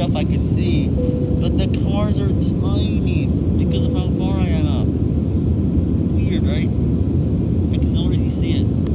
stuff I could see, but the cars are tiny.